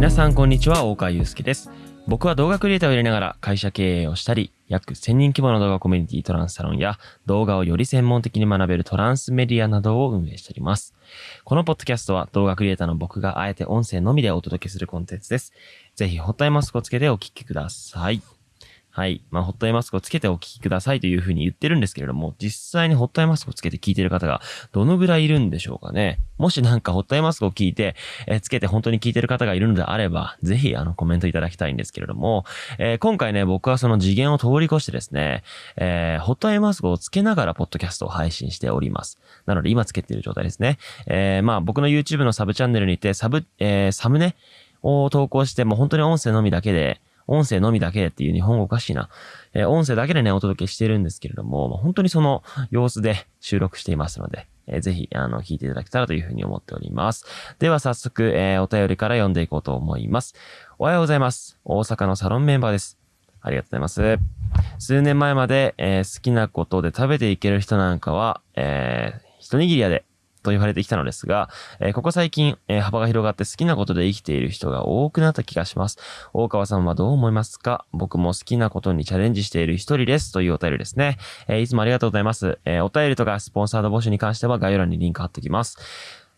皆さんこんにちは大川祐介です。僕は動画クリエイターをやりながら会社経営をしたり約1000人規模の動画コミュニティトランスサロンや動画をより専門的に学べるトランスメディアなどを運営しております。このポッドキャストは動画クリエイターの僕があえて音声のみでお届けするコンテンツです。ぜひホットアイマスクをつけてお聴きください。はい。まあ、ホットアイマスクをつけてお聞きくださいというふうに言ってるんですけれども、実際にホットアイマスクをつけて聞いてる方がどのぐらいいるんでしょうかね。もしなんかホットアイマスクを聞いて、えー、つけて本当に聞いてる方がいるのであれば、ぜひあのコメントいただきたいんですけれども、えー、今回ね、僕はその次元を通り越してですね、えー、ホットアイマスクをつけながらポッドキャストを配信しております。なので今つけている状態ですね。えー、まあ僕の YouTube のサブチャンネルにてサブ、えー、サムネを投稿して、もう本当に音声のみだけで、音声のみだけっていう日本語おかしいな。えー、音声だけでね、お届けしてるんですけれども、まあ、本当にその様子で収録していますので、えー、ぜひ、あの、聞いていただけたらというふうに思っております。では早速、えー、お便りから読んでいこうと思います。おはようございます。大阪のサロンメンバーです。ありがとうございます。数年前まで、えー、好きなことで食べていける人なんかは、えー、一握り屋でと言われてきたのですが、え、ここ最近、え、幅が広がって好きなことで生きている人が多くなった気がします。大川さんはどう思いますか？僕も好きなことにチャレンジしている一人です。というお便りですね。え、いつもありがとうございます。えお便りとかスポンサード募集に関しては概要欄にリンク貼っておきます。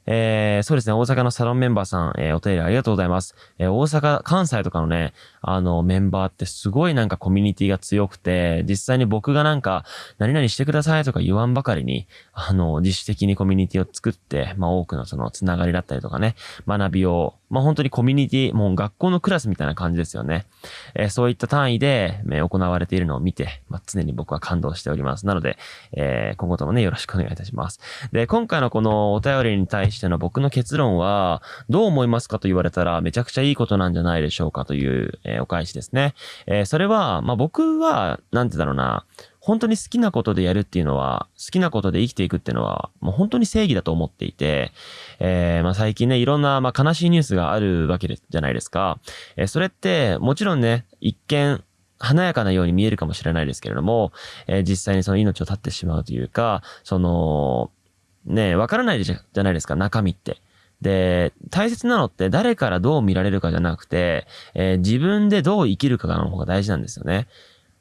えー、そうですね、大阪のサロンメンバーさん、えー、お便りありがとうございます。えー、大阪、関西とかのね、あの、メンバーってすごいなんかコミュニティが強くて、実際に僕がなんか、何々してくださいとか言わんばかりに、あの、自主的にコミュニティを作って、まあ多くのそのつながりだったりとかね、学びを、まあ本当にコミュニティ、もう学校のクラスみたいな感じですよね。えー、そういった単位で、え、行われているのを見て、まあ常に僕は感動しております。なので、えー、今後ともね、よろしくお願いいたします。で、今回のこのお便りに対しての僕の結論は、どう思いますかと言われたら、めちゃくちゃいいことなんじゃないでしょうかという、えお返しですね。えー、それは、まあ、僕は、なんてだろうな、本当に好きなことでやるっていうのは、好きなことで生きていくっていうのは、もう本当に正義だと思っていて、えー、まあ、最近ね、いろんな、まあ、悲しいニュースがあるわけじゃないですか。えー、それって、もちろんね、一見、華やかなように見えるかもしれないですけれども、えー、実際にその命を絶ってしまうというか、その、ね、わからないじゃないですか、中身って。で、大切なのって誰からどう見られるかじゃなくて、えー、自分でどう生きるかの方が大事なんですよね。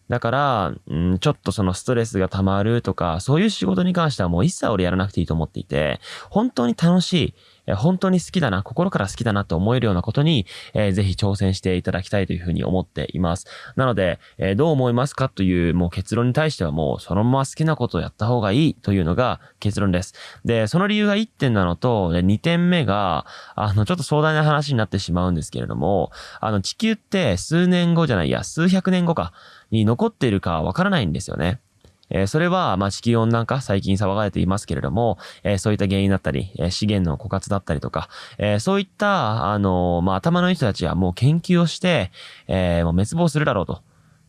だから、うん、ちょっとそのストレスが溜まるとか、そういう仕事に関してはもう一切俺やらなくていいと思っていて、本当に楽しい、本当に好きだな、心から好きだなって思えるようなことに、えー、ぜひ挑戦していただきたいというふうに思っています。なので、えー、どう思いますかというもう結論に対してはもうそのまま好きなことをやった方がいいというのが結論です。で、その理由が1点なのと、2点目が、あの、ちょっと壮大な話になってしまうんですけれども、あの、地球って数年後じゃないや、数百年後か、に残っているかわからないんですよね。えー、それは、まあ、地球温暖化、最近騒がれていますけれども、えー、そういった原因だったり、えー、資源の枯渇だったりとか、えそういった、あのまあ、頭のいい人たちはもう研究をして、えもう滅亡するだろうと。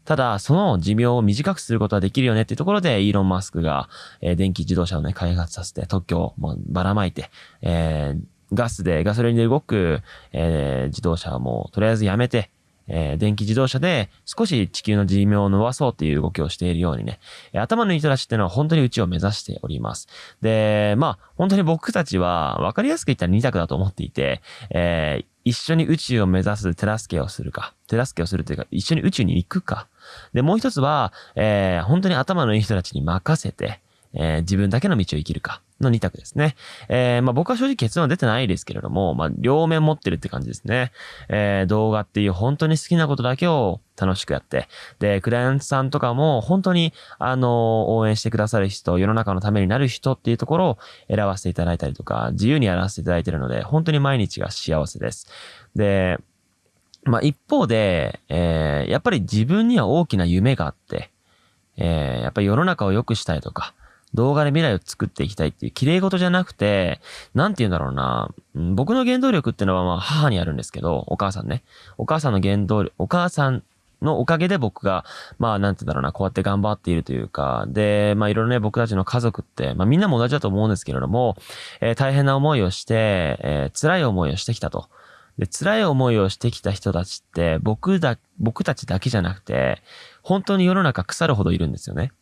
ただ、その寿命を短くすることはできるよねっていうところで、イーロン・マスクが、え電気自動車をね、開発させて、特許をもうばらまいて、えガスで、ガソリンで動く、え自動車をもうとりあえずやめて、えー、電気自動車で少し地球の寿命を伸ばそうっていう動きをしているようにねえ、頭のいい人たちっていうのは本当に宇宙を目指しております。で、まあ、本当に僕たちは分かりやすく言ったら二択だと思っていて、えー、一緒に宇宙を目指す手助けをするか、手助けをするというか、一緒に宇宙に行くか。で、もう一つは、えー、本当に頭のいい人たちに任せて、えー、自分だけの道を生きるか。の2択ですね。えー、まあ僕は正直結論は出てないですけれども、まあ両面持ってるって感じですね。えー、動画っていう本当に好きなことだけを楽しくやって、で、クライアントさんとかも本当に、あの、応援してくださる人、世の中のためになる人っていうところを選ばせていただいたりとか、自由にやらせていただいてるので、本当に毎日が幸せです。で、まあ一方で、えー、やっぱり自分には大きな夢があって、えー、やっぱり世の中を良くしたいとか、動画で未来を作っていきたいっていう綺麗事じゃなくて、なんて言うんだろうな。僕の原動力ってのはまあ母にあるんですけど、お母さんね。お母さんの原動力、お母さんのおかげで僕が、まあ、なんて言うんだろうな、こうやって頑張っているというか、で、まあ、いろいろね、僕たちの家族って、まあ、みんなも同じだと思うんですけれども、えー、大変な思いをして、えー、辛い思いをしてきたと。で、辛い思いをしてきた人たちって、僕だ、僕たちだけじゃなくて、本当に世の中腐るほどいるんですよね。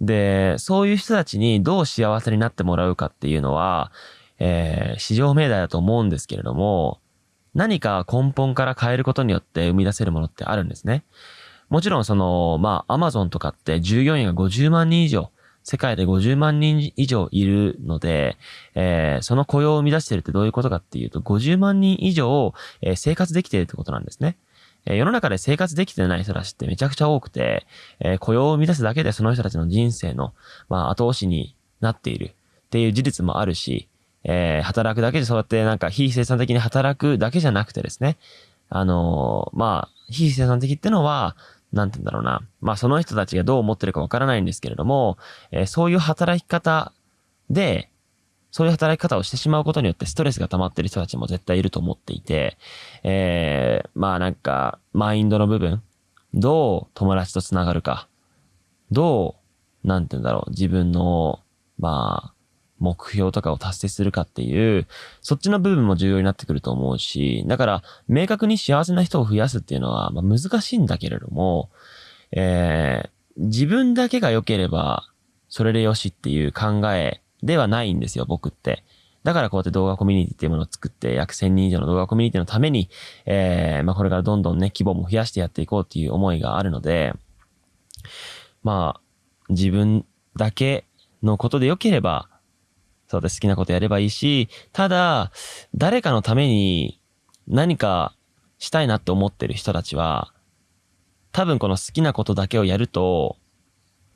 で、そういう人たちにどう幸せになってもらうかっていうのは、えー、市場命題だと思うんですけれども、何か根本から変えることによって生み出せるものってあるんですね。もちろんその、まあ、アマゾンとかって従業員が50万人以上、世界で50万人以上いるので、えー、その雇用を生み出してるってどういうことかっていうと、50万人以上、えー、生活できているってことなんですね。え、世の中で生活できてない人たちってめちゃくちゃ多くて、え、雇用を生み出すだけでその人たちの人生の、まあ、後押しになっているっていう事実もあるし、えー、働くだけでそうやってなんか非生産的に働くだけじゃなくてですね、あのー、まあ、非生産的ってのは、なんて言うんだろうな。まあ、その人たちがどう思ってるかわからないんですけれども、えー、そういう働き方で、そういう働き方をしてしまうことによってストレスが溜まってる人たちも絶対いると思っていて、えー、まあなんか、マインドの部分、どう友達と繋がるか、どう、なんて言うんだろう、自分の、まあ、目標とかを達成するかっていう、そっちの部分も重要になってくると思うし、だから、明確に幸せな人を増やすっていうのは、まあ、難しいんだけれども、えー、自分だけが良ければ、それでよしっていう考えではないんですよ、僕って。だからこうやって動画コミュニティっていうものを作って約1000人以上の動画コミュニティのために、えー、まあこれからどんどんね、規模も増やしてやっていこうっていう思いがあるので、まあ、自分だけのことで良ければ、そうです好きなことやればいいし、ただ、誰かのために何かしたいなって思ってる人たちは、多分この好きなことだけをやると、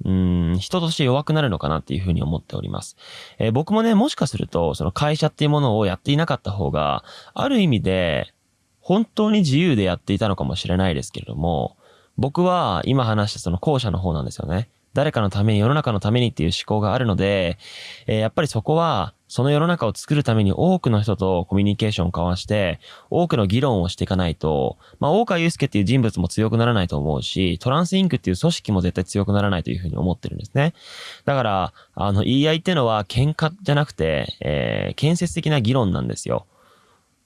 うん、人として弱くなるのかなっていうふうに思っております。えー、僕もね、もしかすると、その会社っていうものをやっていなかった方が、ある意味で、本当に自由でやっていたのかもしれないですけれども、僕は今話したその後者の方なんですよね。誰かのために、世の中のためにっていう思考があるので、えー、やっぱりそこは、その世の中を作るために多くの人とコミュニケーションを交わして、多くの議論をしていかないと、まあ、大川祐介っていう人物も強くならないと思うし、トランスインクっていう組織も絶対強くならないというふうに思ってるんですね。だから、あの、言い合いっていうのは喧嘩じゃなくて、えー、建設的な議論なんですよ。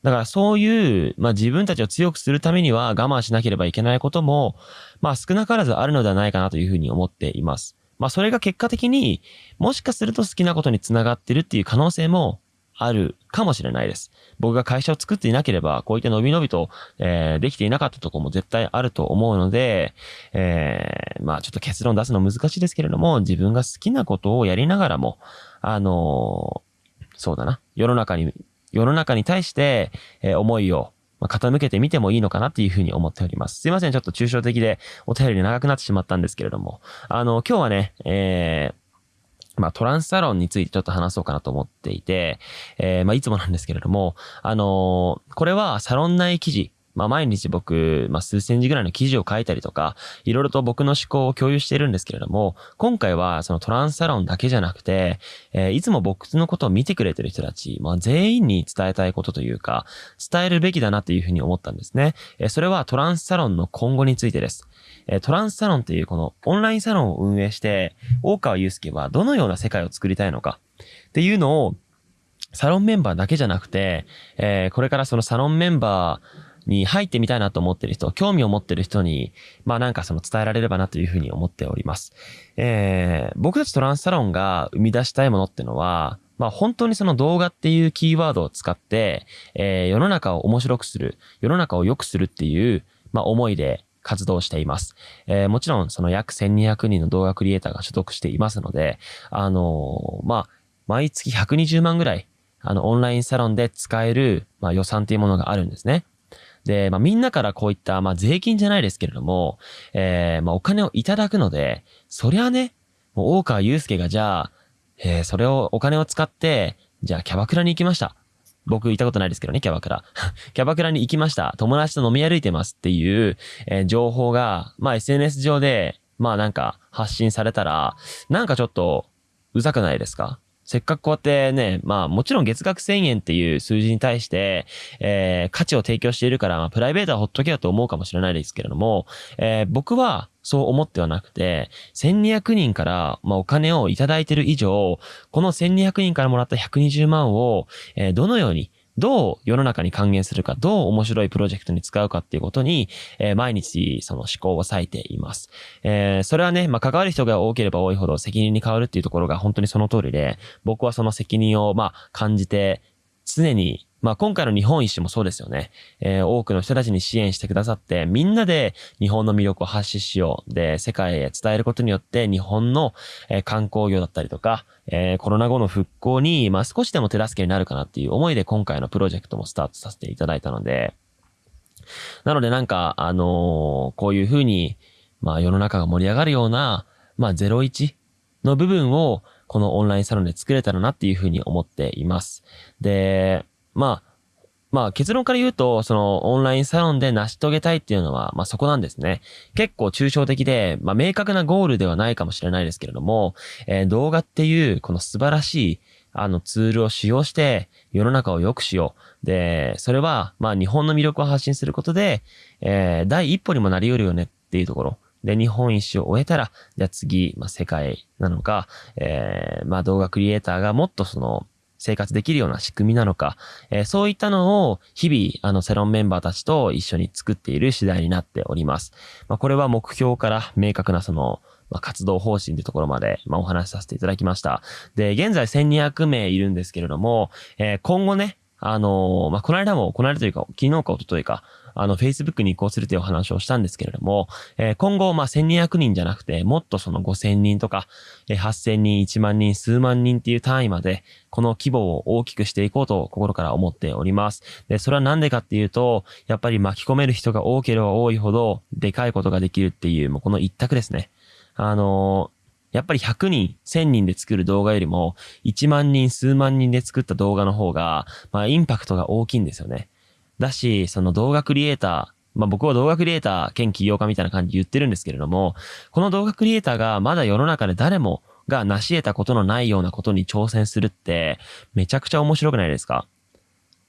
だからそういう、まあ自分たちを強くするためには我慢しなければいけないことも、まあ少なからずあるのではないかなというふうに思っています。まあそれが結果的にもしかすると好きなことにつながってるっていう可能性もあるかもしれないです。僕が会社を作っていなければ、こういった伸び伸びと、えー、できていなかったとこも絶対あると思うので、えー、まあちょっと結論出すの難しいですけれども、自分が好きなことをやりながらも、あのー、そうだな、世の中に世の中に対して、えー、思いを、傾けてみてもいいのかなっていうふうに思っております。すいません、ちょっと抽象的でお便りで長くなってしまったんですけれども、あの、今日はね、えー、まあ、トランスサロンについてちょっと話そうかなと思っていて、えー、まあ、いつもなんですけれども、あのー、これはサロン内記事、まあ、毎日僕、まあ、数千字ぐらいの記事を書いたりとか、いろいろと僕の思考を共有しているんですけれども、今回はそのトランスサロンだけじゃなくて、えー、いつも僕のことを見てくれてる人たち、まあ、全員に伝えたいことというか、伝えるべきだなっていうふうに思ったんですね。えー、それはトランスサロンの今後についてです。えトランスサロンというこのオンラインサロンを運営して、大川祐介はどのような世界を作りたいのかっていうのを、サロンメンバーだけじゃなくて、えー、これからそのサロンメンバー、に入ってみたいなと思ってる人、興味を持ってる人に、まあなんかその伝えられればなというふうに思っております。えー、僕たちトランスサロンが生み出したいものってのは、まあ本当にその動画っていうキーワードを使って、えー、世の中を面白くする、世の中を良くするっていう、まあ思いで活動しています。えー、もちろんその約1200人の動画クリエイターが所属していますので、あのー、まあ、毎月120万ぐらい、あの、オンラインサロンで使える、まあ、予算っていうものがあるんですね。で、まあ、みんなからこういった、まあ、税金じゃないですけれども、えー、まあ、お金をいただくので、そりゃね、もう大川祐介がじゃあ、えー、それを、お金を使って、じゃあキャバクラに行きました。僕行ったことないですけどね、キャバクラ。キャバクラに行きました。友達と飲み歩いてますっていう、えー、情報が、まあ SNS 上で、まあなんか発信されたら、なんかちょっと、うざくないですか？せっかくこうやってね、まあもちろん月額1000円っていう数字に対して、えー、価値を提供しているから、まあプライベートはほっとけだと思うかもしれないですけれども、えー、僕はそう思ってはなくて、1200人から、まあ、お金をいただいている以上、この1200人からもらった120万を、えー、どのようにどう世の中に還元するか、どう面白いプロジェクトに使うかっていうことに、えー、毎日その思考を割いています。えー、それはね、まあ、関わる人が多ければ多いほど責任に変わるっていうところが本当にその通りで、僕はその責任をまあ感じて、常にまあ今回の日本一周もそうですよね。えー、多くの人たちに支援してくださって、みんなで日本の魅力を発信しよう。で、世界へ伝えることによって日本の、えー、観光業だったりとか、えー、コロナ後の復興に、まあ少しでも手助けになるかなっていう思いで今回のプロジェクトもスタートさせていただいたので、なのでなんか、あのこういうふうに、まあ世の中が盛り上がるような、まあ01の部分をこのオンラインサロンで作れたらなっていうふうに思っています。で、まあ、まあ結論から言うと、そのオンラインサロンで成し遂げたいっていうのは、まあそこなんですね。結構抽象的で、まあ明確なゴールではないかもしれないですけれども、えー、動画っていうこの素晴らしいあのツールを使用して世の中を良くしよう。で、それはまあ日本の魅力を発信することで、えー、第一歩にもなり得るよねっていうところ。で、日本一周を終えたら、じゃあ次、まあ世界なのか、えー、まあ動画クリエイターがもっとその、生活できるような仕組みなのか、えー、そういったのを日々、あの、セロンメンバーたちと一緒に作っている次第になっております。まあ、これは目標から明確なその、まあ、活動方針というところまで、まあ、お話しさせていただきました。で、現在1200名いるんですけれども、えー、今後ね、あのー、まあ、この間も、この間というか、昨日か一昨日か、あの、Facebook に移行するというお話をしたんですけれども、えー、今後、まあ、1200人じゃなくて、もっとその5000人とか、えー、8000人、1万人、数万人っていう単位まで、この規模を大きくしていこうと心から思っております。で、それはなんでかっていうと、やっぱり巻き込める人が多ければ多いほど、でかいことができるっていう、もうこの一択ですね。あのーやっぱり100人、1000人で作る動画よりも、1万人、数万人で作った動画の方が、まあ、インパクトが大きいんですよね。だし、その動画クリエイター、まあ僕は動画クリエイター兼起業家みたいな感じで言ってるんですけれども、この動画クリエイターがまだ世の中で誰もが成し得たことのないようなことに挑戦するって、めちゃくちゃ面白くないですか？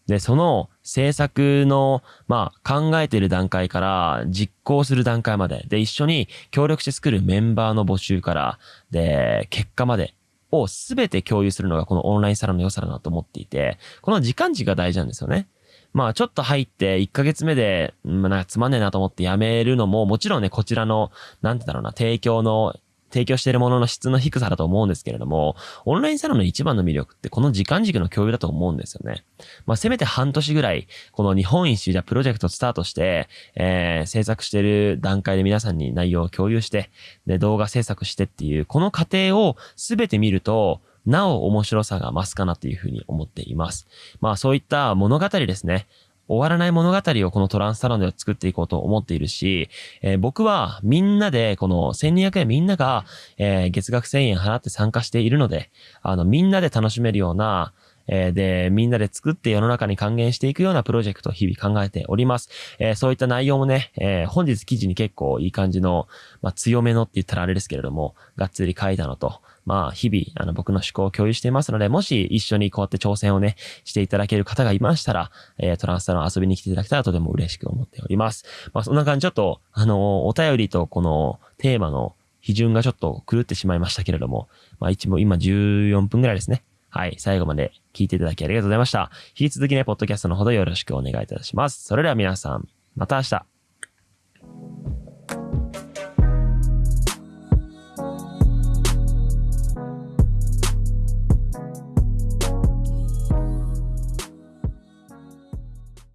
で、その制作の、まあ、考えてる段階から実行する段階まで、で、一緒に協力して作るメンバーの募集から、で、結果までをすべて共有するのがこのオンラインサロンの良さだなと思っていて、この時間軸が大事なんですよね。まあちょっと入って1ヶ月目で、まあなんかつまんねえなと思ってやめるのも、もちろんね、こちらの、なんてだろうな、提供の提供しているものの質の低さだと思うんですけれども、オンラインサロンの一番の魅力ってこの時間軸の共有だと思うんですよね。まあ、せめて半年ぐらい、この日本一周じゃプロジェクトスタートして、えー、制作している段階で皆さんに内容を共有して、で、動画制作してっていう、この過程をすべて見ると、なお面白さが増すかなというふうに思っています。まあそういった物語ですね。終わらない物語をこのトランスサロンでは作っていこうと思っているし、えー、僕はみんなで、この1200円みんなが、えー、月額1000円払って参加しているので、あの、みんなで楽しめるような、え、で、みんなで作って世の中に還元していくようなプロジェクトを日々考えております。えー、そういった内容もね、えー、本日記事に結構いい感じの、まあ、強めのって言ったらあれですけれども、がっつり書いたのと、まあ、日々、あの、僕の思考を共有していますので、もし一緒にこうやって挑戦をね、していただける方がいましたら、えー、トランスサロン遊びに来ていただけたらとても嬉しく思っております。まあ、そんな感じ、ちょっと、あの、お便りとこのテーマの批准がちょっと狂ってしまいましたけれども、まあ、一も今14分ぐらいですね。はい。最後まで聞いていただきありがとうございました。引き続きね、ポッドキャストのほどよろしくお願いいたします。それでは皆さん、また明日。